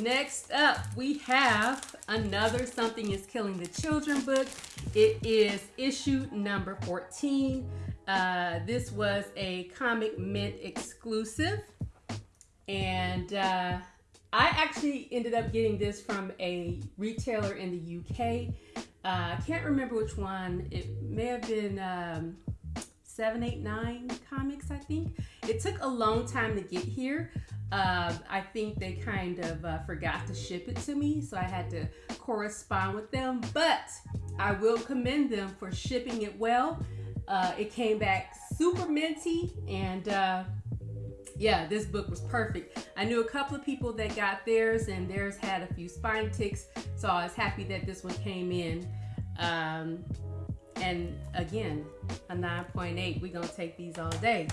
Next up, we have another Something is Killing the Children book. It is issue number 14. Uh, this was a Comic Mint exclusive. And uh, I actually ended up getting this from a retailer in the UK. Uh, I can't remember which one. It may have been um, 789 Comics, I think. It took a long time to get here. Uh, I think they kind of uh, forgot to ship it to me, so I had to correspond with them. But I will commend them for shipping it well. Uh, it came back super minty, and uh, yeah, this book was perfect. I knew a couple of people that got theirs, and theirs had a few spine ticks, so I was happy that this one came in. Um, and again, a 9.8, we're gonna take these all day.